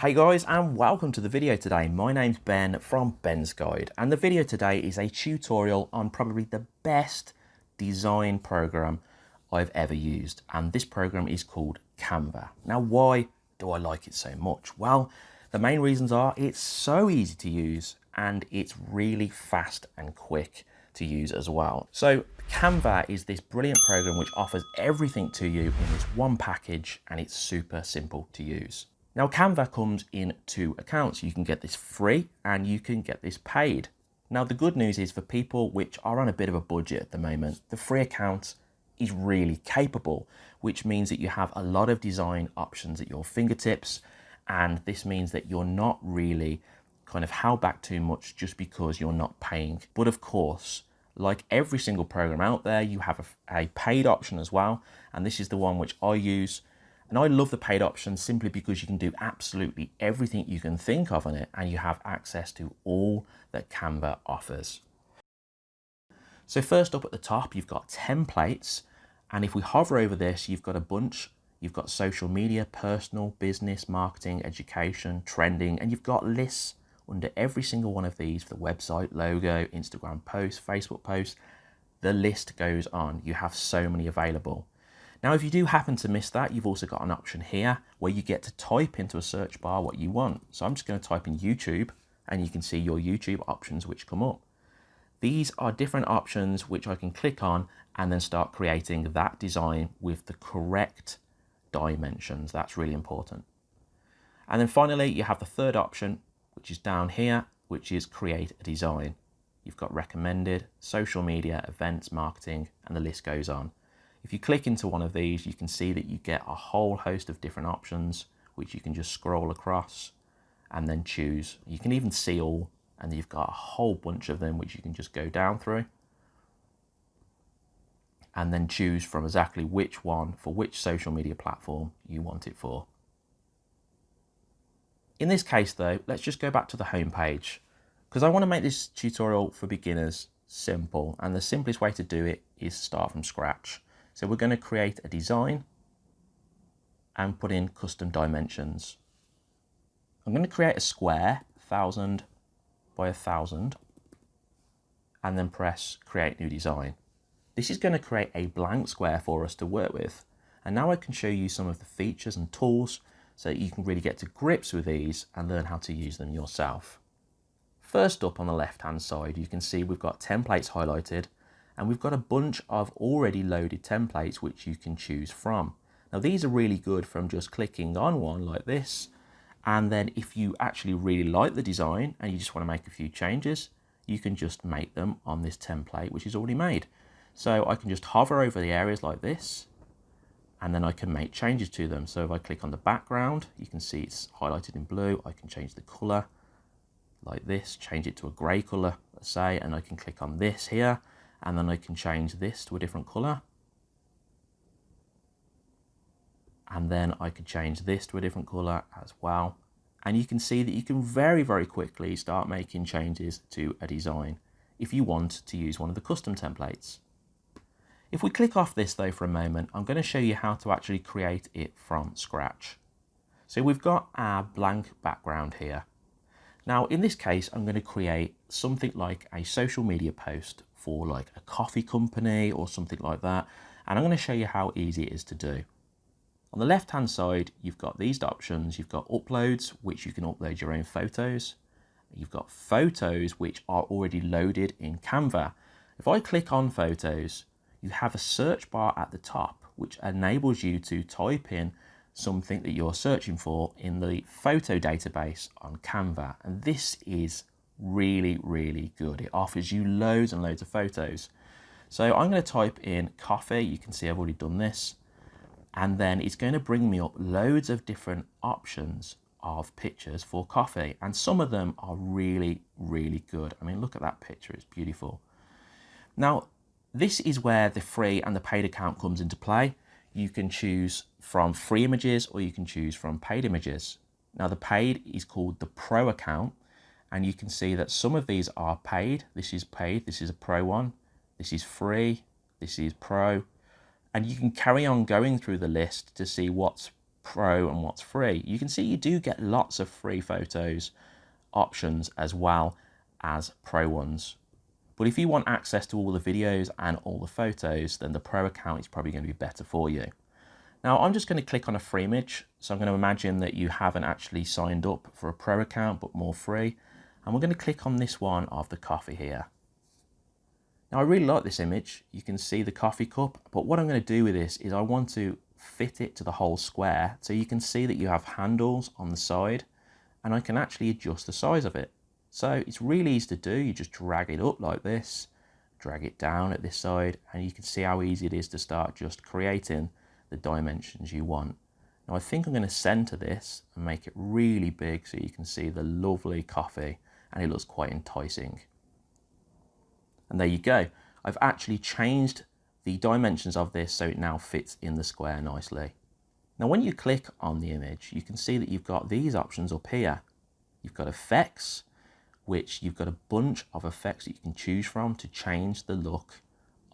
Hey guys and welcome to the video today. My name's Ben from Ben's Guide and the video today is a tutorial on probably the best design program I've ever used and this program is called Canva. Now why do I like it so much? Well the main reasons are it's so easy to use and it's really fast and quick to use as well. So Canva is this brilliant program which offers everything to you in this one package and it's super simple to use. Now Canva comes in two accounts. You can get this free and you can get this paid. Now the good news is for people which are on a bit of a budget at the moment, the free account is really capable, which means that you have a lot of design options at your fingertips. And this means that you're not really kind of held back too much just because you're not paying. But of course, like every single program out there, you have a, a paid option as well. And this is the one which I use and I love the paid option simply because you can do absolutely everything you can think of on it and you have access to all that Canva offers. So first up at the top, you've got templates. And if we hover over this, you've got a bunch. You've got social media, personal, business, marketing, education, trending, and you've got lists under every single one of these for the website, logo, Instagram post, Facebook post. The list goes on. You have so many available. Now, if you do happen to miss that, you've also got an option here where you get to type into a search bar what you want. So I'm just going to type in YouTube and you can see your YouTube options which come up. These are different options which I can click on and then start creating that design with the correct dimensions. That's really important. And then finally, you have the third option, which is down here, which is create a design. You've got recommended, social media, events, marketing, and the list goes on. If you click into one of these, you can see that you get a whole host of different options, which you can just scroll across and then choose. You can even see all, and you've got a whole bunch of them, which you can just go down through and then choose from exactly which one for which social media platform you want it for. In this case though, let's just go back to the home page because I want to make this tutorial for beginners simple and the simplest way to do it is start from scratch. So we're going to create a design and put in custom dimensions. I'm going to create a square, 1000 by 1000, and then press create new design. This is going to create a blank square for us to work with. And now I can show you some of the features and tools so that you can really get to grips with these and learn how to use them yourself. First up on the left hand side, you can see we've got templates highlighted and we've got a bunch of already loaded templates which you can choose from. Now these are really good from just clicking on one like this and then if you actually really like the design and you just want to make a few changes you can just make them on this template which is already made. So I can just hover over the areas like this and then I can make changes to them. So if I click on the background, you can see it's highlighted in blue. I can change the color like this, change it to a gray color, let's say, and I can click on this here and then I can change this to a different color. And then I could change this to a different color as well. And you can see that you can very, very quickly start making changes to a design if you want to use one of the custom templates. If we click off this though for a moment, I'm going to show you how to actually create it from scratch. So we've got our blank background here. Now in this case, I'm going to create something like a social media post for like a coffee company or something like that. And I'm going to show you how easy it is to do. On the left hand side, you've got these options. You've got uploads, which you can upload your own photos. You've got photos, which are already loaded in Canva. If I click on photos, you have a search bar at the top, which enables you to type in something that you're searching for in the photo database on Canva. And this is really, really good. It offers you loads and loads of photos. So I'm going to type in coffee. You can see I've already done this. And then it's going to bring me up loads of different options of pictures for coffee. And some of them are really, really good. I mean, look at that picture. It's beautiful. Now, this is where the free and the paid account comes into play. You can choose from free images or you can choose from paid images. Now, the paid is called the pro account and you can see that some of these are paid. This is paid, this is a pro one, this is free, this is pro, and you can carry on going through the list to see what's pro and what's free, you can see you do get lots of free photos options as well as pro ones. But if you want access to all the videos and all the photos, then the pro account is probably going to be better for you. Now I'm just going to click on a free image. So I'm going to imagine that you haven't actually signed up for a pro account, but more free. And we're going to click on this one of the coffee here. Now I really like this image. You can see the coffee cup, but what I'm going to do with this is I want to fit it to the whole square. So you can see that you have handles on the side and I can actually adjust the size of it. So it's really easy to do. You just drag it up like this, drag it down at this side, and you can see how easy it is to start just creating the dimensions you want. Now I think I'm going to center this and make it really big so you can see the lovely coffee and it looks quite enticing. And there you go. I've actually changed the dimensions of this so it now fits in the square nicely. Now when you click on the image, you can see that you've got these options up here. You've got effects, which you've got a bunch of effects that you can choose from to change the look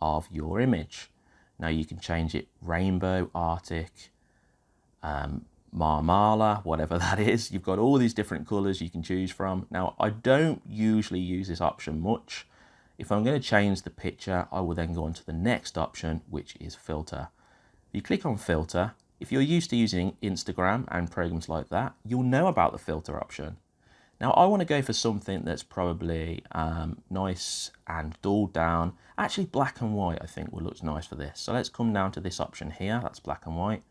of your image. Now you can change it rainbow, arctic, um, marmala, whatever that is. You've got all these different colors you can choose from. Now I don't usually use this option much if I'm going to change the picture, I will then go on to the next option, which is filter. You click on filter, if you're used to using Instagram and programs like that, you'll know about the filter option. Now I want to go for something that's probably um, nice and dulled down. Actually black and white I think will look nice for this. So let's come down to this option here, that's black and white.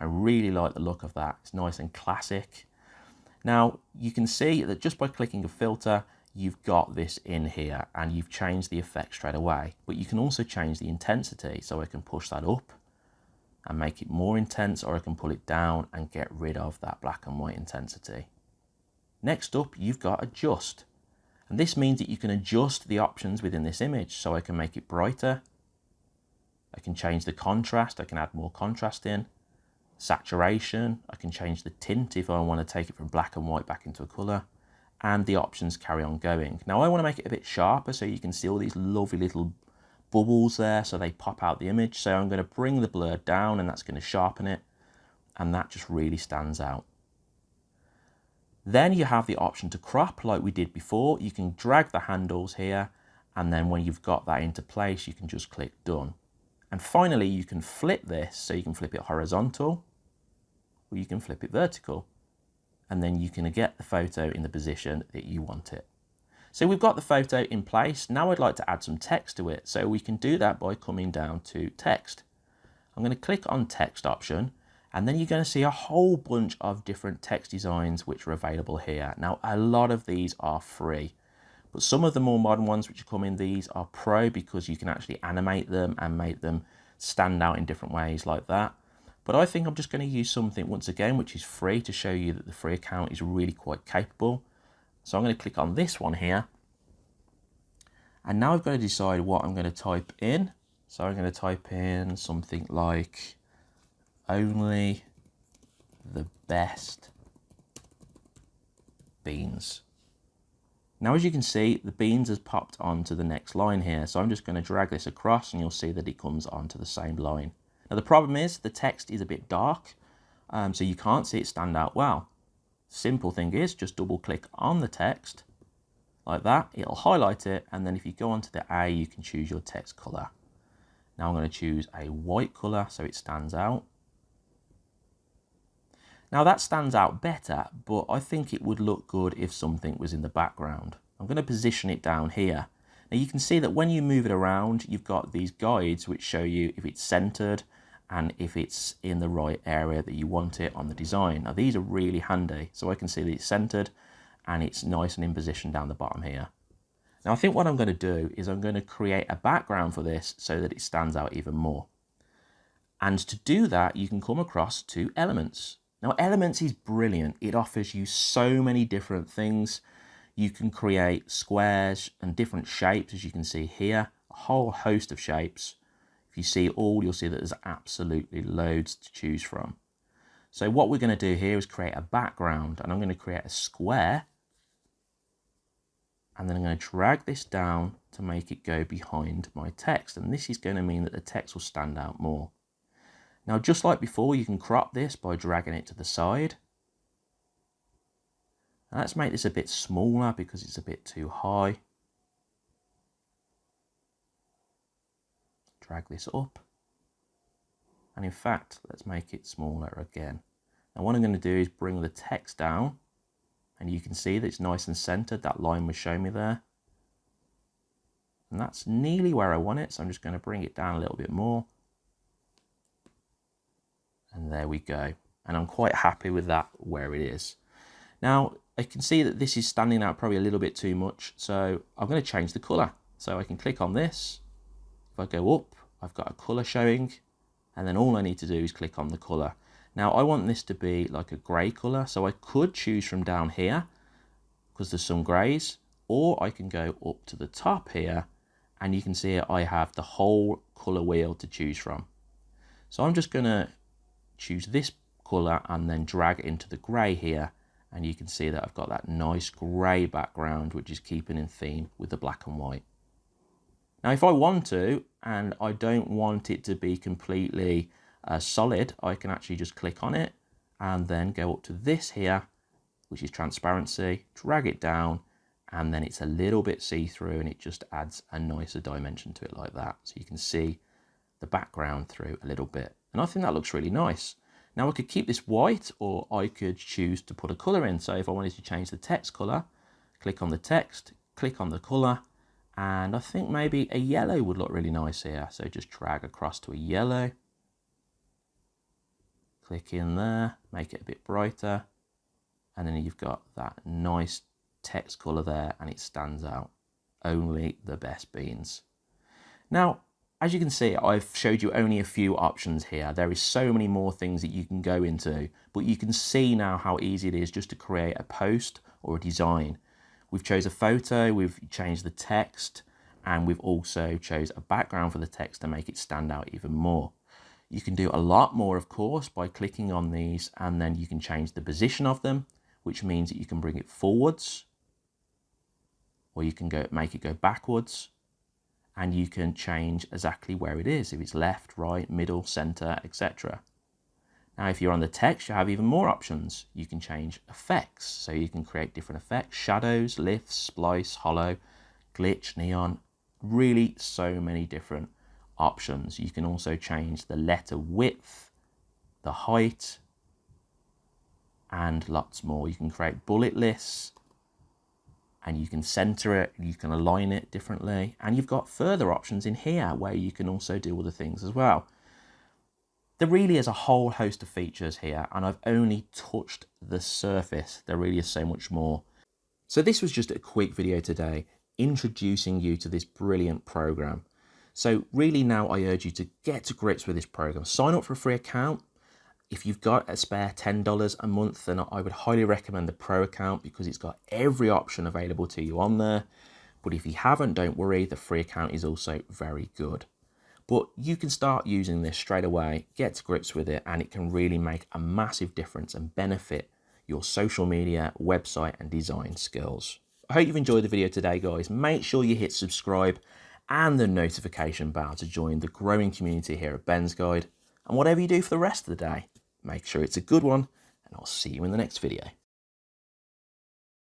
I really like the look of that, it's nice and classic. Now you can see that just by clicking a filter, you've got this in here and you've changed the effect straight away. But you can also change the intensity. So I can push that up and make it more intense or I can pull it down and get rid of that black and white intensity. Next up, you've got adjust. And this means that you can adjust the options within this image. So I can make it brighter. I can change the contrast. I can add more contrast in. Saturation. I can change the tint if I want to take it from black and white back into a color and the options carry on going. Now I want to make it a bit sharper so you can see all these lovely little bubbles there so they pop out the image. So I'm going to bring the blur down and that's going to sharpen it and that just really stands out. Then you have the option to crop like we did before. You can drag the handles here and then when you've got that into place you can just click done. And finally you can flip this so you can flip it horizontal or you can flip it vertical and then you can get the photo in the position that you want it. So we've got the photo in place. Now I'd like to add some text to it. So we can do that by coming down to text. I'm going to click on text option and then you're going to see a whole bunch of different text designs which are available here. Now a lot of these are free but some of the more modern ones which come in these are pro because you can actually animate them and make them stand out in different ways like that. But I think I'm just going to use something once again, which is free to show you that the free account is really quite capable. So I'm going to click on this one here. And now I've got to decide what I'm going to type in. So I'm going to type in something like only the best beans. Now, as you can see, the beans has popped onto the next line here. So I'm just going to drag this across and you'll see that it comes onto the same line. Now the problem is the text is a bit dark, um, so you can't see it stand out well. Simple thing is just double click on the text like that, it'll highlight it, and then if you go onto the A, you can choose your text color. Now I'm going to choose a white color so it stands out. Now that stands out better, but I think it would look good if something was in the background. I'm going to position it down here now you can see that when you move it around, you've got these guides which show you if it's centered and if it's in the right area that you want it on the design. Now these are really handy. So I can see that it's centered and it's nice and in position down the bottom here. Now I think what I'm going to do is I'm going to create a background for this so that it stands out even more. And to do that, you can come across to Elements. Now Elements is brilliant. It offers you so many different things you can create squares and different shapes, as you can see here, a whole host of shapes. You see all, you'll see that there's absolutely loads to choose from. So what we're going to do here is create a background, and I'm going to create a square, and then I'm going to drag this down to make it go behind my text, and this is going to mean that the text will stand out more. Now, just like before, you can crop this by dragging it to the side. Now, let's make this a bit smaller because it's a bit too high. Drag this up. And in fact, let's make it smaller again. Now what I'm going to do is bring the text down and you can see that it's nice and centered. That line was showing me there. And that's nearly where I want it. So I'm just going to bring it down a little bit more. And there we go. And I'm quite happy with that where it is. Now, I can see that this is standing out probably a little bit too much. So I'm going to change the color. So I can click on this. If I go up, I've got a color showing. And then all I need to do is click on the color. Now I want this to be like a grey colour, so I could choose from down here because there's some greys, or I can go up to the top here and you can see I have the whole colour wheel to choose from. So I'm just to choose this colour and then drag it into the grey here and you can see that I've got that nice grey background which is keeping in theme with the black and white. Now if I want to and I don't want it to be completely uh, solid, I can actually just click on it and then go up to this here, which is transparency, drag it down, and then it's a little bit see-through and it just adds a nicer dimension to it like that. So you can see the background through a little bit. And I think that looks really nice. Now I could keep this white or I could choose to put a color in. So if I wanted to change the text color, click on the text, click on the color, and I think maybe a yellow would look really nice here. So just drag across to a yellow click in there, make it a bit brighter, and then you've got that nice text color there and it stands out. Only the best beans. Now, as you can see, I've showed you only a few options here. There is so many more things that you can go into, but you can see now how easy it is just to create a post or a design. We've chose a photo, we've changed the text, and we've also chose a background for the text to make it stand out even more. You can do a lot more, of course, by clicking on these and then you can change the position of them, which means that you can bring it forwards or you can go make it go backwards and you can change exactly where it is, if it's left, right, middle, center, etc. Now, if you're on the text, you have even more options. You can change effects, so you can create different effects, shadows, lifts, splice, hollow, glitch, neon, really so many different options. You can also change the letter width, the height, and lots more. You can create bullet lists and you can center it, you can align it differently. And you've got further options in here where you can also do other things as well. There really is a whole host of features here and I've only touched the surface. There really is so much more. So this was just a quick video today introducing you to this brilliant program. So really now I urge you to get to grips with this program. Sign up for a free account. If you've got a spare $10 a month, then I would highly recommend the pro account because it's got every option available to you on there. But if you haven't, don't worry, the free account is also very good. But you can start using this straight away, get to grips with it, and it can really make a massive difference and benefit your social media, website, and design skills. I hope you've enjoyed the video today, guys. Make sure you hit subscribe and the notification bell to join the growing community here at Ben's Guide. And whatever you do for the rest of the day, make sure it's a good one, and I'll see you in the next video.